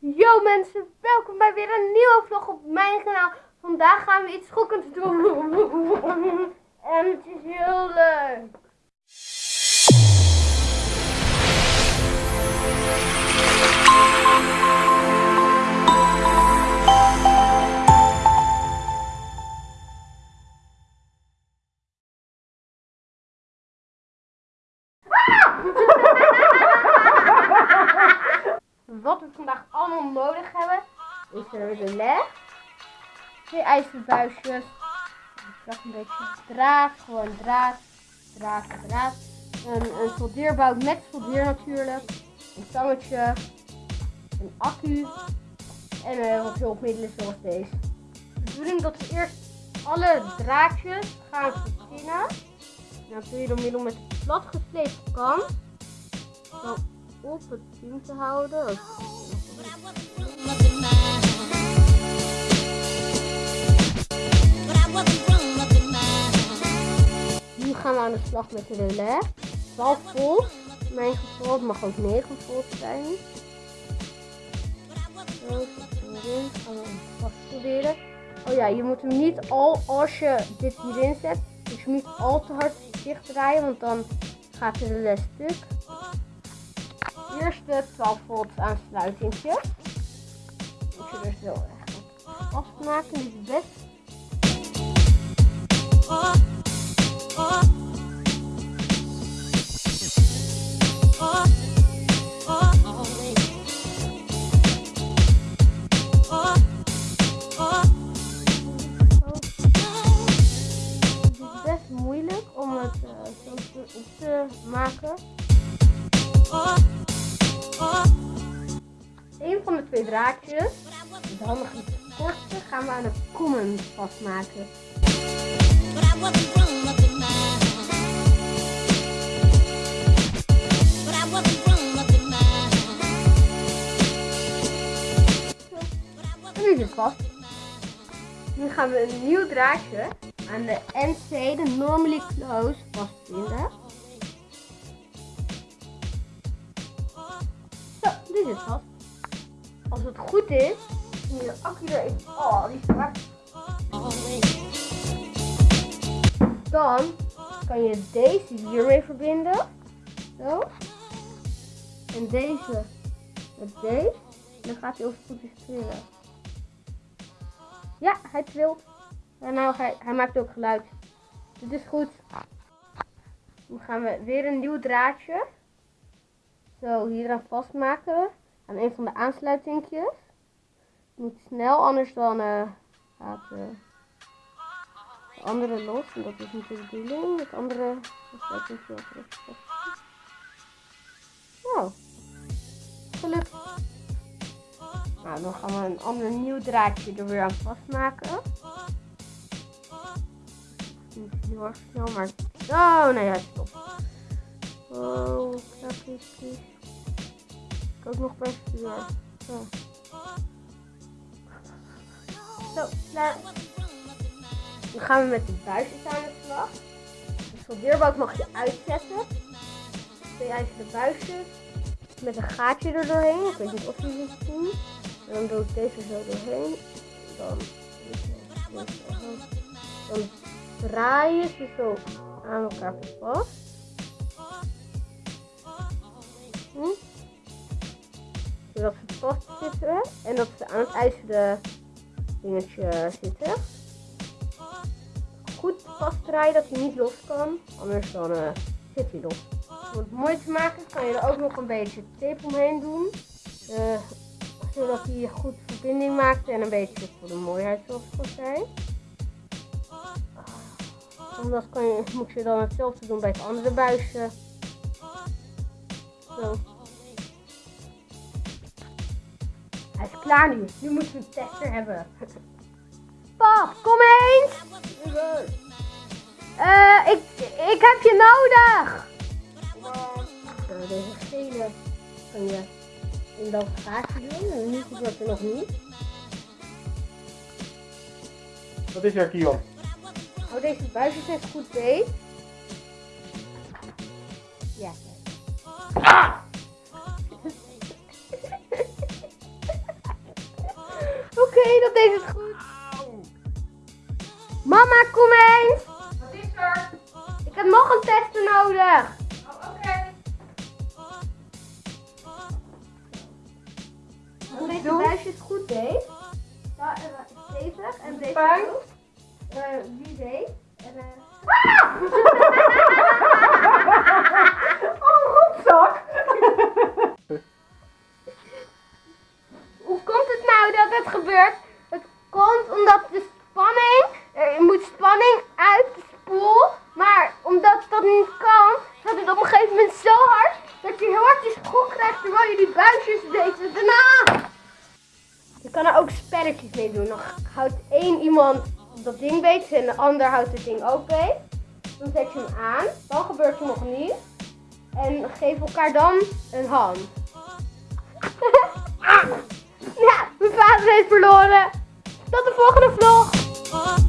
Yo mensen, welkom bij weer een nieuwe vlog op mijn kanaal. Vandaag gaan we iets schokkends doen. En het is heel leuk. Wat we vandaag allemaal nodig hebben, is er de leg, twee ijzerbuisjes, dacht een beetje draad, gewoon draad, draad, draad, een, een soldeerbout met soldeer natuurlijk, een tangetje, een accu en uh, wat hulpmiddelen zoals deze. De bedoeling dat we eerst alle draadjes gaan verzinnen. Dan kun je door middel met een platgeslepen kan zo op het team te houden. Nu gaan we aan de slag met de relais. 12 volt. Mijn geval, het mag ook 9 volt zijn. Zo. Gaan we vast proberen. Oh ja, je moet hem niet al, als je dit hierin zet, dus je niet al te hard dicht draaien, want dan gaat de relais stuk. Eerst de 12 volt aansluitingje. Moet je er zo echt vastmaken. Best best twee draadjes, het handige kortste, gaan we aan de kommen vastmaken. Nu is het vast. Nu gaan we een nieuw draadje aan de NC, de Normally Close, vastbinden. Zo, nu is het vast. Als het goed is, moet je accu erin. Oh, die is. Dan kan je deze hiermee verbinden. Zo. En deze met deze. En dan gaat hij over goed trillen. Ja, hij trilt. En nou, hij, hij maakt ook geluid. Dit is goed. Dan gaan we weer een nieuw draadje. Zo, hier aan vastmaken. Aan een van de aansluitingjes. Moet snel, anders dan uh, gaat uh, de andere los. En dat is niet de bedoeling. Het andere aansluitingje terug. Nou, gelukt. Nou, dan gaan we een ander nieuw draadje er weer aan vastmaken. Niet heel erg snel, maar... Oh, nee, hij stopt. Oh, knapjes. Ik ook nog vuur. Zo. Zo, klaar. Dan gaan we met de buisjes aan de slag. De soldeerbout mag je uitzetten. Twee ijzeren buisjes. Met een gaatje er doorheen. Ik weet niet of jullie het zien. En dan doe ik deze zo doorheen. Dan, dan draai je ze zo aan elkaar vast. Hm? Zodat ze vast zitten en dat ze aan het ijzeren dingetje zitten. Goed vastdraaien dat hij niet los kan, anders dan uh, zit hij los. Om het mooi te maken kan je er ook nog een beetje tape omheen doen. Uh, zodat hij goed verbinding maakt en een beetje voor de mooiheid zoals ik al zei. Omdat kan je, moet je dan hetzelfde doen bij het andere buisje. Zo. Klaar nu. Nu moeten we een tester hebben. Pap, kom eens! Uh, ik, ik heb je nodig! Zo, deze gele kan je in dat gaatje doen. En nu gebeurt er nog niet. Wat is er, Kion? Hou deze buisjes even goed beet. Ja. Ah! Oké, dat deed het goed. Mama, kom eens. Wat is er? Ik heb nog een tester nodig. Oh, oké. Als deze doen? buisje het goed deed. Ja, en, eh, stevig. En deze ook. Eh, wie deed? En, eh, Oh, rotzak. Hoe komt het nou dat het gebeurt? Het komt omdat de spanning, er moet spanning uit de spoel, maar omdat dat niet kan, gaat het op een gegeven moment zo hard dat je heel hard die spoel krijgt terwijl je die buisjes deed. En daarna! Je kan er ook spelletjes mee doen. Dan houdt één iemand dat ding beet en de ander houdt het ding ook beet. Dan zet je hem aan, dan gebeurt er nog niet. En geef elkaar dan een hand. Ja, mijn vader heeft verloren. Tot de volgende vlog.